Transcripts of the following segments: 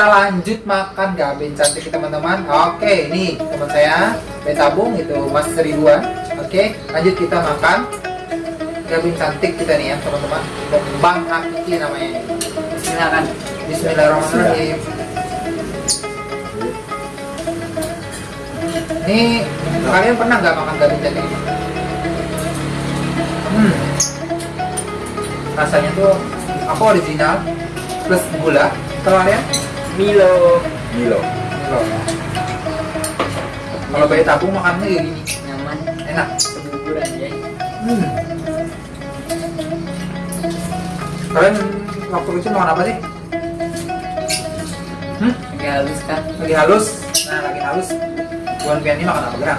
kita lanjut makan gabin. Cantik teman-teman. Oke ini teman saya. Betabung itu mas seribuan oke lanjut kita makan. Gabin cantik kita nih ya teman-teman. Kembang hakiki namanya. Ini Silakan. Bismillahirrahmanirrahim. Ini kalian pernah nggak makan gabin cantik ini? Hmm. rasanya tuh apa original plus gula. Kalau kalian Milo. Milo. Loh. Kalau bayi tabung makannya kayak gini, Nyaman. enak. Hmm. Kalian waktu kecil makan apa sih? Hmm? Lagi halus kan? Lagi halus? Nah, lagi halus. Buan Pian ini makan apa gerak?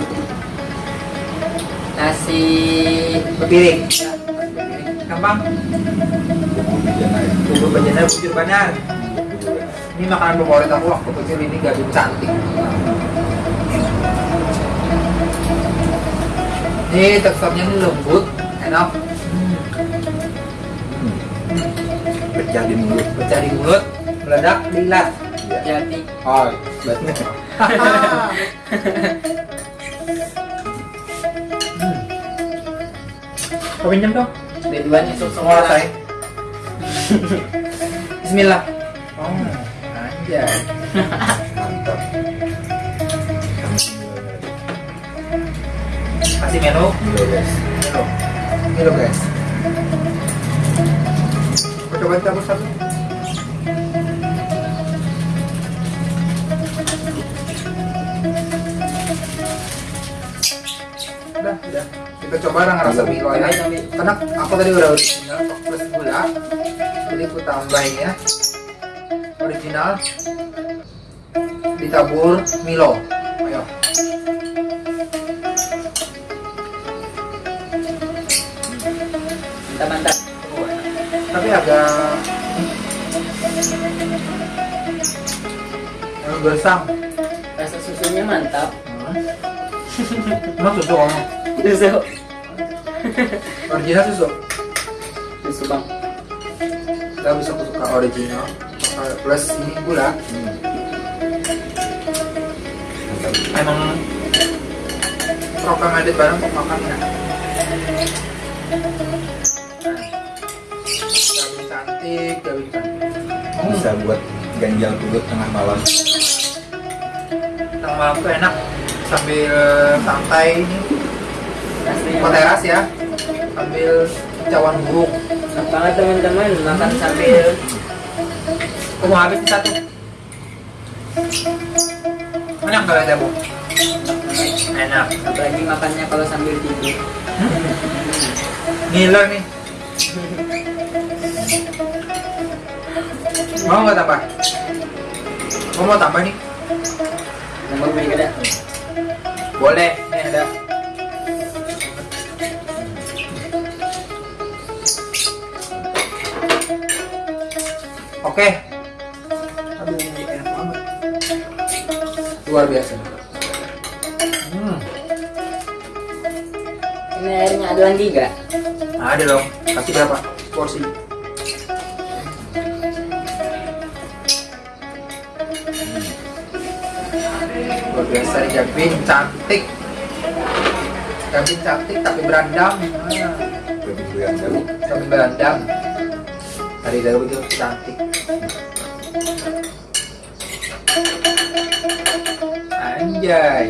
Nasi. Bepiring. Ya. Bepiring. Gampang. Bumbu bejana itu. Bubur bejana bujur banar. Ini makanan favorit aku waktu kecil ini gabin cantik. Ini teksturnya ini lembut, enak. Hmm. Pecah di mulut. pecah di mulut, meledak di ilat. Iya. Jadi. Oh, betul. hmm. Kau pinjam dong? Dua-duanya Semua saya. Bismillah. Oh, anjay. Mantap. Kasih menu. Milo guys. Menu. Menu guys. Coba cabut satu. Udah, udah. Kita coba orang rasa Milo ya. Ambil, ambil. Karena aku tadi udah original plus gula. Jadi aku tambahin ya. Original ditabur Milo. Ayo. Mantap-mantap. Oh, enak. Tapi agak agak gersang. Rasa susunya mantap. Emang susu kamu? Susu. Original susu? Susu bang. Gak bisa aku suka original plus ini gula Hmm. Emang recommended barang untuk makan ya gabin cantik gabin cantik hmm. Bisa buat ganjal perut tengah malam. tengah malam tuh enak sambil santai ini teras ya sambil cawan burung Enak banget teman-teman makan sambil mau habis satu. Enak gak ada bu enak. Apalagi makannya kalau sambil tidur. ngiler nih. Mau nggak tambah? Mau mau tambah nih. Nambah beli kada. boleh nih ada. Oke luar biasa. Hmm. Ini airnya ada lagi gak? ada dong. Kasih berapa? Porsi. Luar biasa nih Gavin cantik. Gavin cantik tapi berandam. Goyang dulu. tapi berandam. Dari itu cantik anjay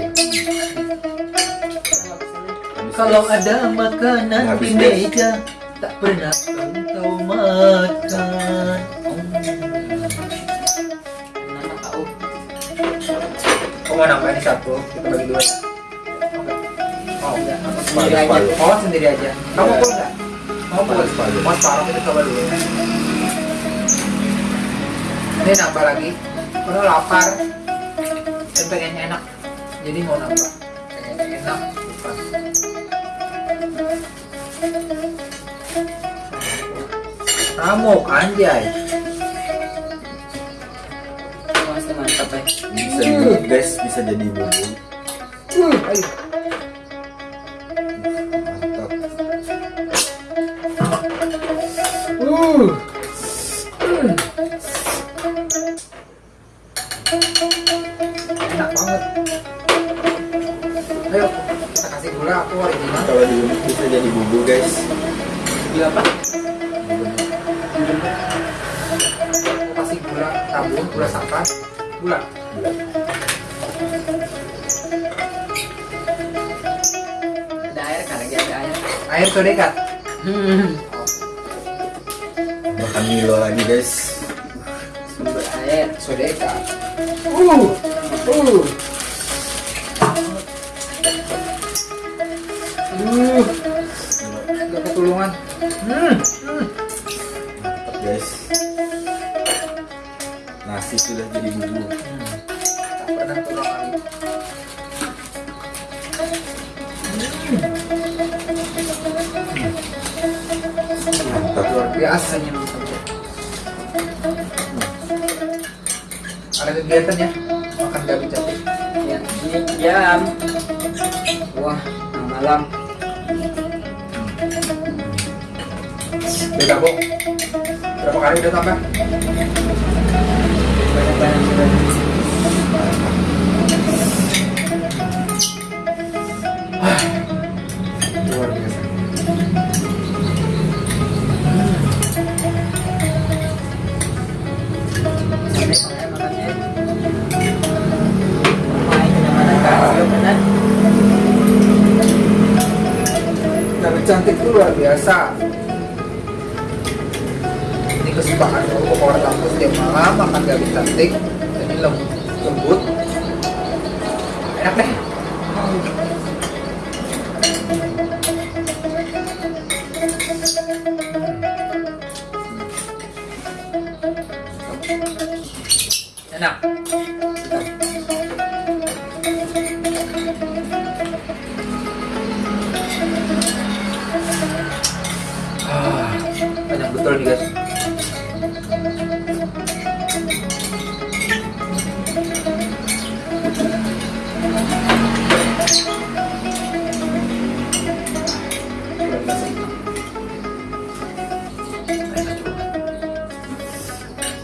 kalau ada makanan di meja tak pernah engkau makan kau. Kau mau nambah ini satu, kita bagi dua ya? Oh enggak, sendiri aja. oh sendiri aja. Kamu pun enggak? Kamu pun Separuh. Mau separuh kita coba dulu ya. Ini nambah lagi. Kalau lapar pengennya enak, jadi mau nambah. Pengennya enak. Ramuk anjay. Masih mantap ya. Bisa dibuat guys, bisa jadi bumbu. Uh, ayo. Mantap. Uh. Jadi bubur guys. Gula apa? Kasih gula tabung gula sakat gula Gula. Ada air kan? Lagi ada air. air sodekat Hmm. Makan Milo lagi guys. Sumber air. sodekat uh uh uh hmm, hmm. Guys. Nasi sudah jadi bubur. tak pernah tulung lagi Mantap. luar biasa Rasanya mantap. ada kegiatan ya makan gabi cantik Ya, ini jam. Wah, malam. Bok berapa kali udah tambah? Banyak-banyak luar biasa. Cantik itu luar biasa tiap malam makan gabi cantik jadi lem- lembut. Enak deh. Enak. Ah, banyak betul nih guys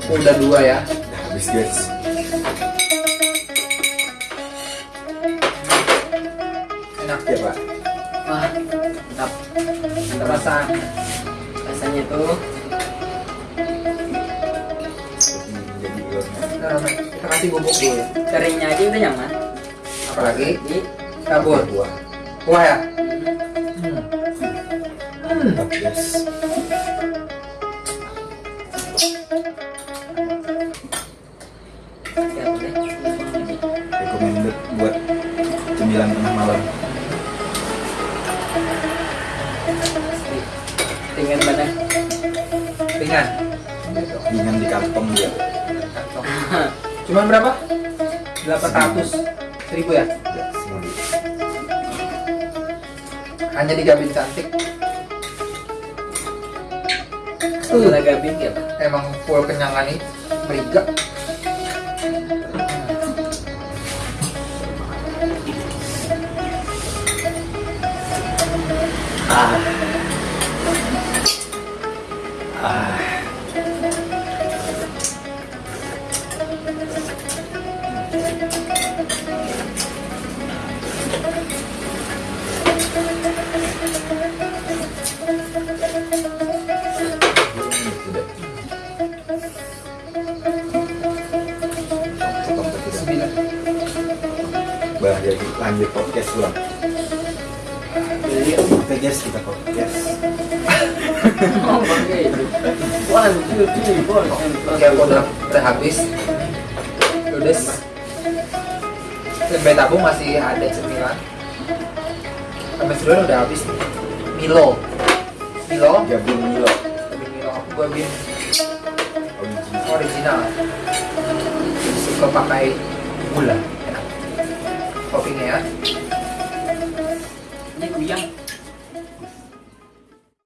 Udah dua ya. Udah habis guys. Enak Ya pak. Wah, mantap. Mantap rasa. Rasanya tuh kita kasih bubuk dulu ya. keringnya aja udah nyaman. Apalagi kabur. Buah. Wah ya. hmm, Hmm. Recommended buat cemilan tengah malam. Tinggal badan. Ringan. Ringan di kantong dia. Kantong. Cuman berapa? 800 seribu ya? Ya, Hanya di Gabin Cantik. Gula gabin ya, Pak. Emang full kenyangan nih. Meriga. Ah. Ah. Sudah. Lanjut podcast ulang. Jadi, Oke guys, kita podcast. oh. One, two, three, four. Oke, aku udah, udah habis. Ludes. Tempe tabung masih ada cemilan. Sampai seluruh udah habis. Milo. Milo. Gabung Milo. Tapi Milo aku gabin Original. original. Suka pakai gula. Toppingnya ya.